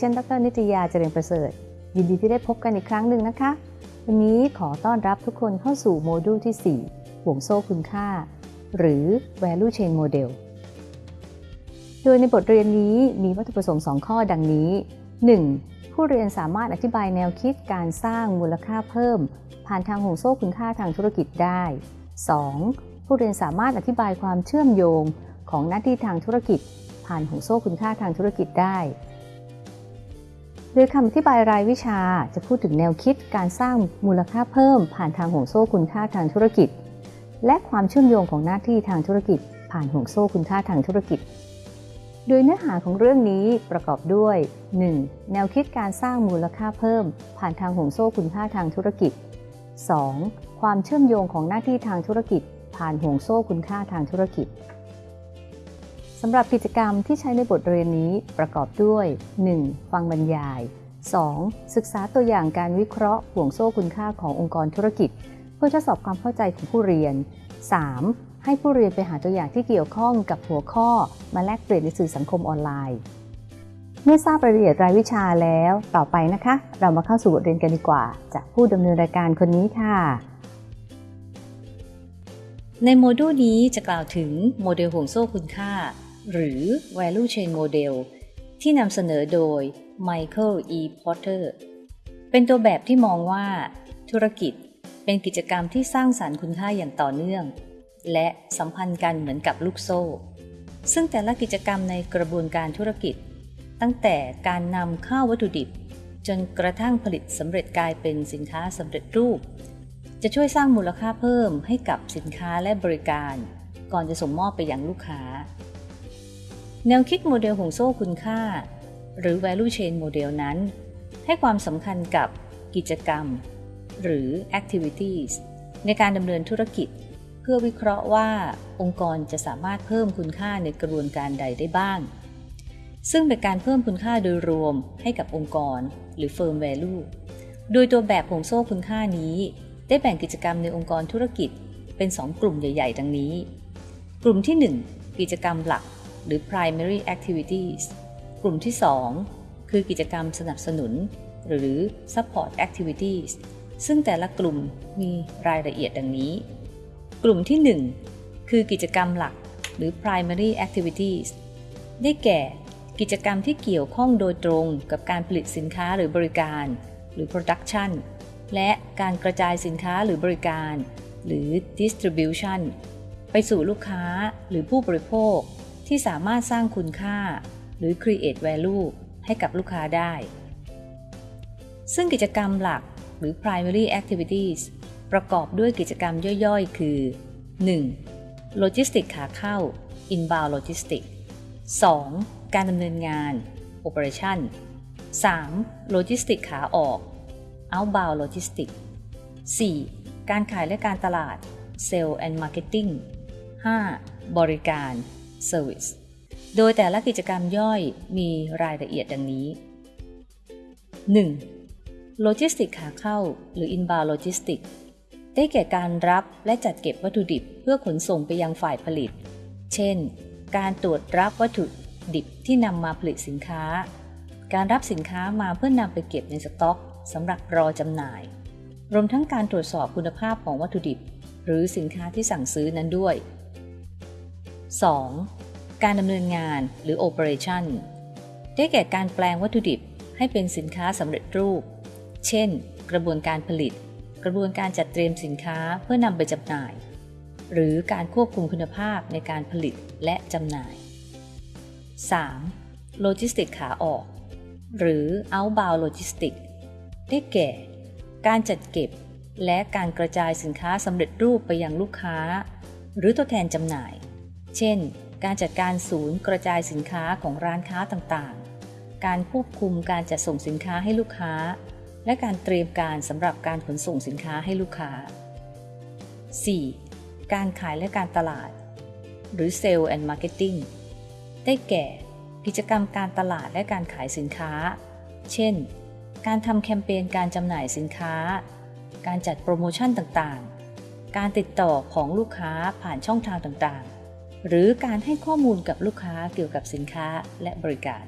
ฉัน ดร นิตยาเจริญประเสริฐ ยินดีที่ได้พบกันอีกครั้งหนึ่งนะคะ วันนี้ขอต้อนรับทุกคนเข้าสู่โมดูลที่ 4 ห่วงโซ่คุณค่า หรือ value chain model โดยในบทเรียนนี้มีวัตถุประสงค์ 2 ข้อดังนี้ 1. ผู้เรียนสามารถอธิบายแนวคิดการสร้างมูลค่าเพิ่ม ผ่านทางห่วงโซ่คุณค่าทางธุรกิจได้ 2. ผู้เรียนสามารถอธิบายความเชื่อมโยงของหน้าที่ทางธุรกิจ ผ่านห่วงโซ่คุณค่าทางธุรกิจได้ โดยคำอธิบายรายวิชาจะพูดถึงแนวคิดการสร้างมูลค่าเพิ่ม ผ่านทางห่วงโซ่คุณค่าทางธุรกิจ และความเชื่อมโยงของหน้าที่ทางธุรกิจ ผ่านห่วงโซ่คุณค่าทางธุรกิจ โดยเนื้อหาของเรื่องนี้ประกอบด้วย 1. แนวคิดการสร้างมูลค่าเพิ่ม ผ่านทางห่วงโซ่คุณค่าทางธุรกิจ 2. ความเชื่อมโยงของหน้าที่ทางธุรกิจ ผ่านห่วงโซ่คุณค่าทางธุรกิจ สำหรับกิจกรรมที่ใช้ในบทเรียนนี้ประกอบด้วย 1. ฟังบรรยาย 2. ศึกษาตัวอย่างการวิเคราะห์ห่วงโซ่คุณค่าขององค์กรธุรกิจ เพื่อทดสอบความเข้าใจของผู้เรียน 3. ให้ผู้เรียนไปหาตัวอย่างที่เกี่ยวข้องกับหัวข้อ มาแลกเปลี่ยนในสื่อสังคมออนไลน์ เมื่อทราบรายละเอียดรายวิชาแล้ว ต่อไปนะคะ เรามาเข้าสู่บทเรียนกันดีกว่า จากผู้ดำเนินรายการคนนี้ค่ะ ในโมดูลนี้จะกล่าวถึงโมเดลห่วงโซ่คุณค่า หรือ value chain model ที่นำเสนอโดย Michael E. Porter เป็นตัวแบบที่มองว่า ธุรกิจเป็นกิจกรรมที่สร้างสารรค์คุณค่าอย่างต่อเนื่อง และสัมพันธ์กันเหมือนกับลูกโซ่ ซึ่งแต่ละกิจกรรมในกระบวนการธุรกิจ ตั้งแต่การนำเข้าวัตถุดิบ จนกระทั่งผลิตสำเร็จกลายเป็นสินค้าสำเร็จรูป จะช่วยสร้างมูลค่าเพิ่มให้กับสินค้าและบริการ ก่อนจะส่งมอบไปยังลูกค้า แนวคิดโมเดลห่วงโซ่คุณค่า หรือ value chain model นั้น ให้ความสำคัญกับกิจกรรม หรือ activities ในการดำเนินธุรกิจ เพื่อวิเคราะห์ว่าองค์กรจะสามารถเพิ่มคุณค่าในกระบวนการใดได้บ้าง ซึ่งเป็นการเพิ่มคุณค่าโดยรวมให้กับองค์กร หรือ firm value โดยตัวแบบห่วงโซ่คุณค่านี้ ได้แบ่งกิจกรรมในองค์กรธุรกิจเป็น 2 กลุ่มใหญ่ ๆ ดังนี้ กลุ่มที่ 1 กิจกรรมหลัก หรือ primary activities กลุ่มที่ 2 คือกิจกรรมสนับสนุน หรือ support activities ซึ่งแต่ละกลุ่มมีรายละเอียดดังนี้ กลุ่มที่ 1 คือกิจกรรมหลักหรือ primary activities ได้แก่ กิจกรรมที่เกี่ยวข้องโดยตรงกับการผลิตสินค้าหรือบริการ หรือ production และการกระจายสินค้าหรือบริการ หรือ distribution ไปสู่ลูกค้าหรือผู้บริโภค ที่สามารถสร้างคุณค่า หรือ create value ให้กับลูกค้าได้ ซึ่งกิจกรรมหลักหรือ primary activities ประกอบด้วยกิจกรรมย่อยๆ คือ 1. โลจิสติกขาเข้า inbound logistics 2. การดำเนินงาน operation 3. โลจิสติกขาออก outbound logistics 4. การขายและการตลาด sale and marketing 5. บริการ service โดยแต่ละกิจกรรมย่อยมีรายละเอียดดังนี้ 1. โลจิสติกขาเข้า หรือ inbound logistics ได้แก่การรับและจัดเก็บวัตถุดิบเพื่อขนส่งไปยังฝ่ายผลิต เช่น การตรวจรับวัตถุดิบที่นำมาผลิตสินค้า การรับสินค้ามาเพื่อนำไปเก็บในสต็อกสำหรับรอจำหน่าย รวมทั้งการตรวจสอบคุณภาพของวัตถุดิบ หรือสินค้าที่สั่งซื้อนั้นด้วย 2. การดำเนินงานหรือ operation ได้แก่การแปลงวัตถุดิบให้เป็นสินค้าสำเร็จรูป เช่น กระบวนการผลิต กระบวนการจัดเตรียมสินค้าเพื่อนำไปจำหน่าย หรือการควบคุมคุณภาพในการผลิตและจำหน่าย 3. โลจิสติกขาออก หรือ outbound logistics ได้แก่ การจัดเก็บ และการกระจายสินค้าสำเร็จรูปไปยังลูกค้า หรือตัวแทนจำหน่าย เช่น การจัดการศูนย์กระจายสินค้าของร้านค้าต่างๆ การควบคุมการจัดส่งสินค้าให้ลูกค้า และการเตรียมการสำหรับการขนส่งสินค้าให้ลูกค้า 4. การขายและการตลาด หรือ Sale and Marketing ได้แก่ กิจกรรมการตลาดและการขายสินค้า เช่น การทำแคมเปญการจำหน่ายสินค้า การจัดโปรโมชั่นต่างๆ การติดต่อของลูกค้าผ่านช่องทางต่าง หรือการให้ข้อมูลกับลูกค้าเกี่ยวกับสินค้าและบริการ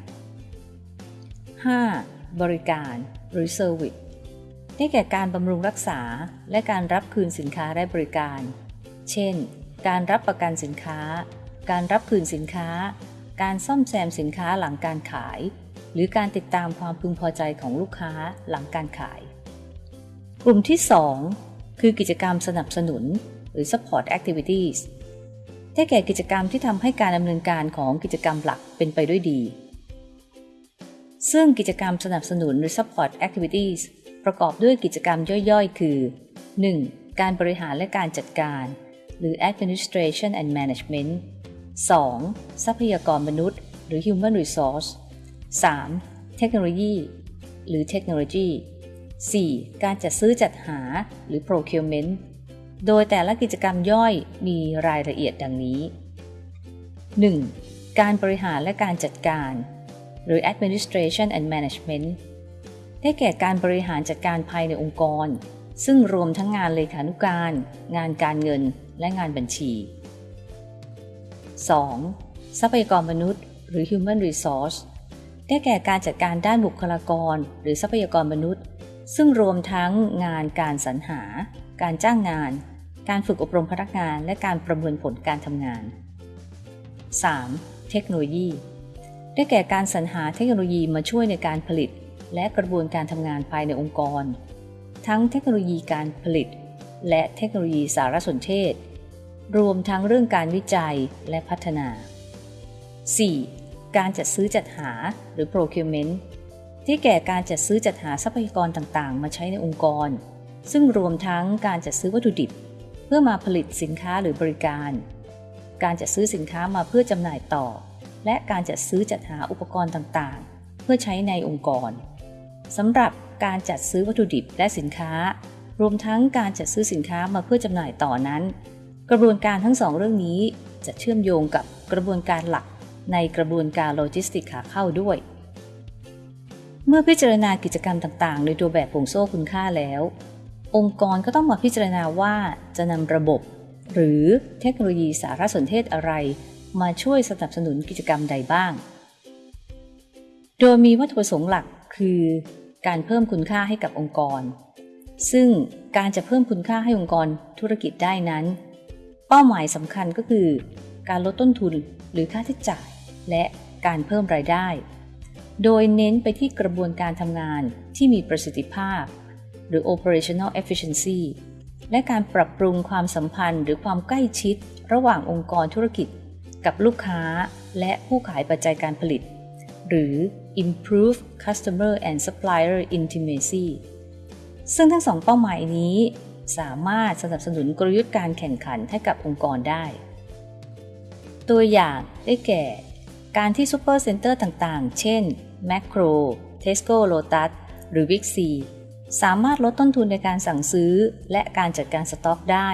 5. บริการหรือ Service ได้แก่การบำรุงรักษาและการรับคืนสินค้าและบริการ เช่น การรับประกันสินค้า การรับคืนสินค้า การซ่อมแซมสินค้าหลังการขาย หรือการติดตามความพึงพอใจของลูกค้าหลังการขาย กลุ่มที่ 2 คือกิจกรรมสนับสนุนหรือ support activities ได้แก่กิจกรรมที่ทำให้การดำเนินการของกิจกรรมหลักเป็นไปด้วยดี ซึ่งกิจกรรมสนับสนุนหรือ support activities ประกอบด้วยกิจกรรมย่อยๆ คือ 1. การบริหารและการจัดการ หรือ administration and management 2. ทรัพยากรมนุษย์ หรือ human resource 3. เทคโนโลยี หรือ technology 4. การจัดซื้อจัดหา หรือ procurement โดยแต่ละกิจกรรมย่อยมีรายละเอียดดังนี้ 1. การบริหารและการจัดการ หรือ administration and management ได้แก่การบริหารจัดการภายในองค์กร ซึ่งรวมทั้งงานเลขานุการ งานการเงิน และงานบัญชี 2. ทรัพยากรมนุษย์ หรือ human resource ได้แก่การจัดการด้านบุคลากร หรือทรัพยากรมนุษย์ ซึ่งรวมทั้งงานการสรรหา การจ้างงาน การฝึกอบรมพนักงานและการประเมินผลการทำงาน 3. เทคโนโลยี ได้แก่การสรรหาเทคโนโลยีมาช่วยในการผลิต และกระบวนการทำงานภายในองค์กร ทั้งเทคโนโลยีการผลิต และเทคโนโลยีสารสนเทศ รวมทั้งเรื่องการวิจัยและพัฒนา 4. การจัดซื้อจัดหาหรือ procurement ที่แก่การจัดซื้อจัดหาทรัพยากรต่างๆ มาใช้ในองค์กร ซึ่งรวมทั้งการจัดซื้อวัตถุดิบ พื่อมาผลิตสินค้าหรือบริการ การจัดซื้อสินค้ามาเพื่อจำหน่ายต่อ และการจัดซื้อจัดหาอุปกรณ์ต่างๆ เพื่อใช้ในองค์กรสำหรับการจัดซื้อวัตถุดิบและสินค้า รวมทั้งการจัดซื้อสินค้ามาเพื่อจำหน่ายต่อนั้น กระบวนการทั้งสองเรื่องนี้จะเชื่อมโยงกับกระบวนการหลักในกระบวนการโลจิสติกขาเข้าด้วย เมื่อพิจารณากิจกรรมต่างๆ ในตัวแบบผงโซ่คุณค่าแล้ว องค์กรก็ต้องมาพิจารณาว่าจะนำระบบ หรือเทคโนโลยีสารสนเทศอะไร มาช่วยสนับสนุนกิจกรรมใดบ้าง โดยมีวัตถุประสงค์หลักคือการเพิ่มคุณค่าให้กับองค์กร ซึ่งการจะเพิ่มคุณค่าให้องค์กรธุรกิจได้นั้น เป้าหมายสำคัญก็คือ การลดต้นทุนหรือค่าใช้จ่าย และการเพิ่มรายได้ โดยเน้นไปที่กระบวนการทำงานที่มีประสิทธิภาพ หรือ operational efficiency และการปรับปรุงความสัมพันธ์หรือความใกล้ชิด ระหว่างองค์กรธุรกิจ กับลูกค้าและผู้ขายปัจจัยการผลิต หรือ improve customer and supplier intimacy ซึ่งทั้งสองเป้าหมายนี้สามารถสนับสนุนกลยุทธ์การแข่งขันให้กับองค์กรได้ ตัวอย่างได้แก่ การที่ซูเปอร์เซ็นเตอร์ต่างๆ เช่น Makro, Tesco Lotus หรือ Big C สามารถลดต้นทุนในการสั่งซื้อ และการจัดการสต็อกได้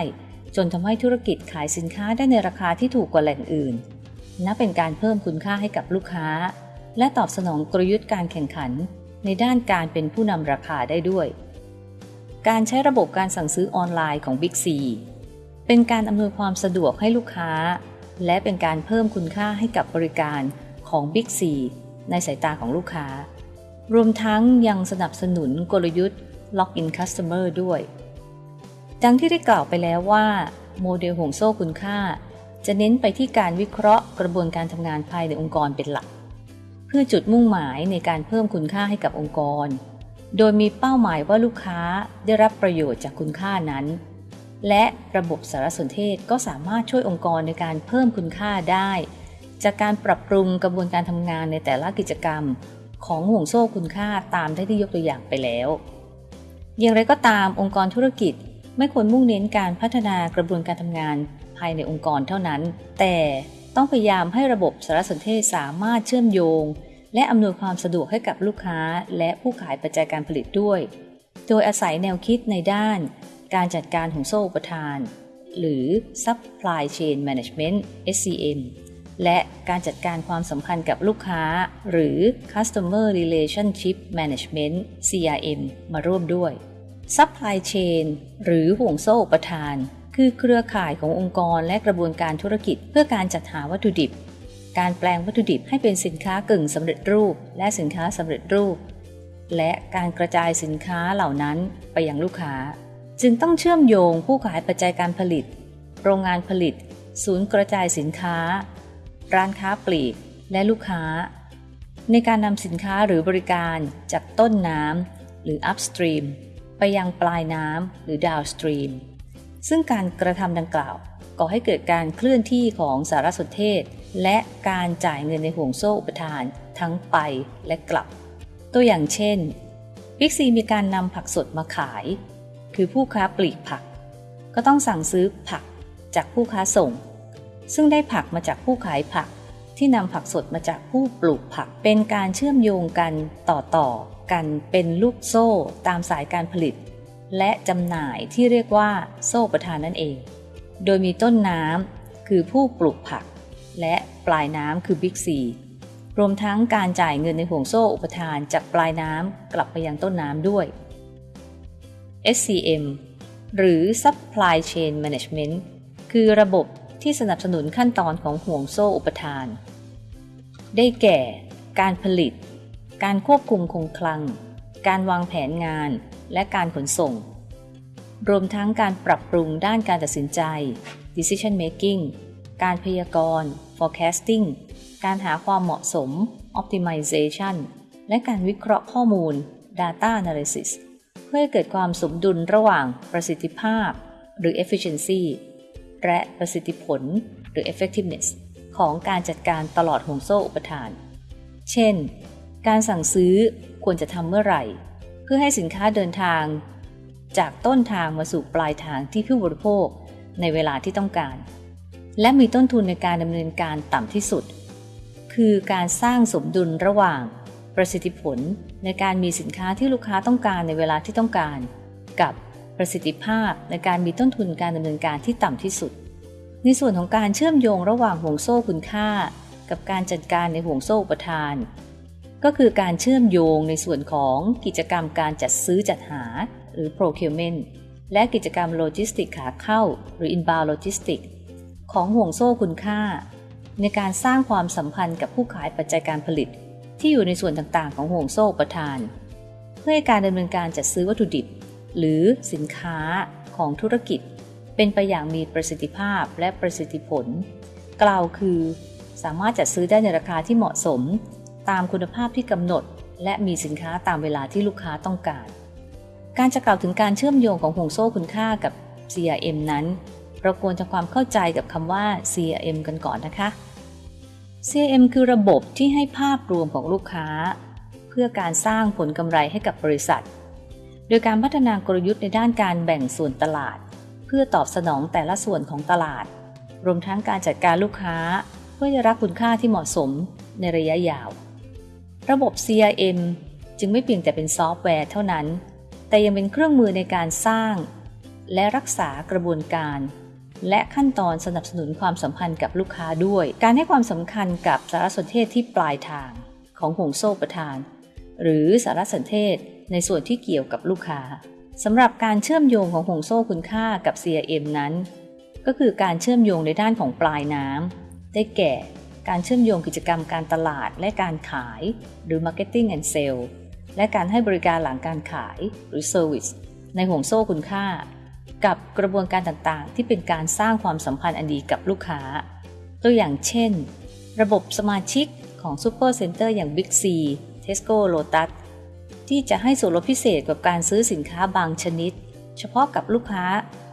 จนทำให้ธุรกิจขายสินค้าได้ในราคาที่ถูกกว่าแหล่งอื่น นับเป็นการเพิ่มคุณค่าให้กับลูกค้า และตอบสนองกลยุทธ์การแข่งขัน ในด้านการเป็นผู้นำราคาได้ด้วย การใช้ระบบการสั่งซื้อออนไลน์ของ Big C เป็นการอำนวยความสะดวกให้ลูกค้า และเป็นการเพิ่มคุณค่าให้กับบริการของ Big C ในสายตาของลูกค้า รวมทั้งยังสนับสนุนกลยุทธ์ Lock in Customer ด้วย ดังที่ได้กล่าวไปแล้วว่า โมเดลห่วงโซ่คุณค่า จะเน้นไปที่การวิเคราะห์กระบวนการทำงานภายในองค์กรเป็นหลัก เพื่อจุดมุ่งหมายในการเพิ่มคุณค่าให้กับองค์กร โดยมีเป้าหมายว่าลูกค้าได้รับประโยชน์จากคุณค่านั้น และระบบสารสนเทศก็สามารถช่วยองค์กรในการเพิ่มคุณค่าได้ จากการปรับปรุงกระบวนการทำงานในแต่ละกิจกรรมของห่วงโซ่คุณค่าตามที่ยกตัวอย่างไปแล้ว อย่างไรก็ตามองค์กรธุรกิจไม่ควรมุ่งเน้นการพัฒนากระบวนการทำงานภายในองค์กรเท่านั้น แต่ต้องพยายามให้ระบบสารสนเทศสามารถเชื่อมโยง และอำนวยความสะดวกให้กับลูกค้า และผู้ขายปัจจัยการผลิตด้วย โดยอาศัยแนวคิดในด้าน การจัดการของโซ่อุปทาน หรือ Supply Chain Management SCM และการจัดการความสัมพันธ์กับลูกค้า หรือ Customer Relationship Management CRM มาร่วมด้วย Supply Chain หรือห่วงโซ่อุปทาน คือเครือข่ายขององค์กรและกระบวนการธุรกิจเพื่อการจัดหาวัตถุดิบ การแปลงวัตถุดิบให้เป็นสินค้ากึ่งสำเร็จรูป และสินค้าสำเร็จรูป และการกระจายสินค้าเหล่านั้นไปยังลูกค้า จึงต้องเชื่อมโยงผู้ขายปัจจัยการผลิต โรงงานผลิต ศูนย์กระจายสินค้า ร้านค้าปลีก และลูกค้า ในการนำสินค้าหรือบริการจากต้นน้ำหรือ upstream ไปยังปลายน้ำหรือ downstream ซึ่งการกระทำดังกล่าวก่อให้เกิดการเคลื่อนที่ของสารสนเทศ และการจ่ายเงินในห่วงโซ่อุปทาน ทั้งไปและกลับ ตัวอย่างเช่นบิ๊กซีมีการนำผักสดมาขาย คือผู้ค้าปลีกผัก ก็ต้องสั่งซื้อผักจากผู้ค้าส่ง ซึ่งได้ผักมาจากผู้ขายผัก ที่นำผักสดมาจากผู้ปลูกผัก เป็นการเชื่อมโยงกันต่อต่อกันเป็นลูกโซ่ตามสายการผลิต และจำหน่ายที่เรียกว่าโซ่ประทานนั่นเอง โดยมีต้นน้ำคือผู้ปลูกผัก และปลายน้ำคือบิ๊กซีรวมทั้งการจ่ายเงินในห่วงโซ่อุปทานจากปลายน้ำกลับไปยังต้นน้ำด้วย SCM หรือ Supply Chain Management คือระบบ ที่สนับสนุนขั้นตอนของห่วงโซ่อุปทาน ได้แก่ การผลิต การควบคุมคงคลัง การวางแผนงาน และการขนส่ง รวมทั้งการปรับปรุงด้านการตัดสินใจ decision making การพยากรณ์ forecasting การหาความเหมาะสม optimization และการวิเคราะห์ข้อมูล data analysis เพื่อให้เกิดความสมดุลระหว่างประสิทธิภาพ หรือ efficiency และประสิทธิผลหรือ effectiveness ของการจัดการตลอดห่วงโซ่อุปทาน เช่น การสั่งซื้อควรจะทำเมื่อไหร่ เพื่อให้สินค้าเดินทาง จากต้นทางมาสู่ปลายทางที่ผู้บริโภคในเวลาที่ต้องการ และมีต้นทุนในการดำเนินการต่ำที่สุด คือการสร้างสมดุลระหว่าง ประสิทธิผลในการมีสินค้าที่ลูกค้าต้องการในเวลาที่ต้องการ กับ ประสิทธิภาพในการมีต้นทุนการดำเนินการที่ต่ำที่สุด ในส่วนของการเชื่อมโยงระหว่างห่วงโซ่คุณค่า กับการจัดการในห่วงโซ่ประทาน ก็คือการเชื่อมโยงในส่วนของกิจกรรมการจัดซื้อจัดหา หรือ procurement และกิจกรรมโลจิสติกขาเข้า หรือ inbound logistics ของห่วงโซ่คุณค่า ในการสร้างความสัมพันธ์กับผู้ขายปัจจัยการผลิต ที่อยู่ในส่วนต่างๆ ของห่วงโซ่ประทาน เพื่อให้การดำเนินการจัดซื้อวัตถุดิบ หรือสินค้าของธุรกิจ เป็นไปอย่างมีประสิทธิภาพและประสิทธิผล กล่าวคือ สามารถจัดซื้อได้ในราคาที่เหมาะสม ตามคุณภาพที่กำหนด และมีสินค้าตามเวลาที่ลูกค้าต้องการ การจะกล่าวถึงการเชื่อมโยงของห่วงโซ่คุณค่ากับ CRM นั้น เราควรทำความเข้าใจกับคำว่า CRM กันก่อนนะคะ CRM คือระบบที่ให้ภาพรวมของลูกค้า เพื่อการสร้างผลกำไรให้กับบริษัท โดยการพัฒนากลยุทธ์ในด้านการแบ่งส่วนตลาด เพื่อตอบสนองแต่ละส่วนของตลาด รวมทั้งการจัดการลูกค้า เพื่อจะรับคุณค่าที่เหมาะสมในระยะยาว ระบบ CRM จึงไม่เพียงแต่เป็นซอฟต์แวร์เท่านั้น แต่ยังเป็นเครื่องมือในการสร้าง และรักษากระบวนการ และขั้นตอนสนับสนุนความสัมพันธ์กับลูกค้าด้วย การให้ความสำคัญกับสารสนเทศที่ปลายทางของห่วงโซ่ประทาน หรือสารสนเทศ ในส่วนที่เกี่ยวกับลูกค้าสำหรับการเชื่อมโยงของห่วงโซ่คุณค่ากับ CRM นั้น ก็คือการเชื่อมโยงในด้านของปลายน้ำได้แก่ การเชื่อมโยงกิจกรรมการตลาดและการขาย หรือ Marketing and Sale และการให้บริการหลังการขายหรือ Service ในห่วงโซ่คุณค่า กับกระบวนการต่างๆ ที่เป็นการสร้างความสัมพันธ์อันดีกับลูกค้า ตัวอย่างเช่น ระบบสมาชิกของ Super Center อย่าง Big C Tesco Lotus ที่จะให้ส่วนลดพิเศษกับการซื้อสินค้าบางชนิด เฉพาะกับลูกค้า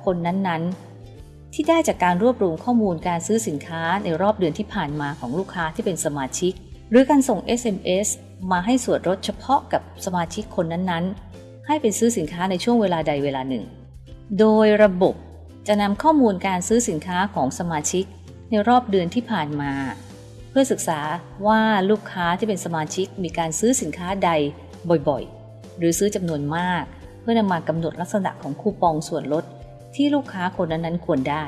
คนนั้นๆ ที่ได้จากการรวบรวมข้อมูลการซื้อสินค้าในรอบเดือนที่ผ่านมาของลูกค้าที่เป็นสมาชิก หรือการส่ง SMS มาให้ส่วนลดเฉพาะกับสมาชิกคนนั้นๆ ให้ไปซื้อสินค้าในช่วงเวลาใดเวลาหนึ่ง โดยระบบจะนำข้อมูลการซื้อสินค้าของสมาชิก ในรอบเดือนที่ผ่านมา เพื่อศึกษาว่าลูกค้าที่เป็นสมาชิกมีการซื้อสินค้าใด บ่อยๆ หรือซื้อจำนวนมาก เพื่อนำมากำหนดลักษณะของคูปองส่วนลดที่ลูกค้าคนนั้นๆควรได้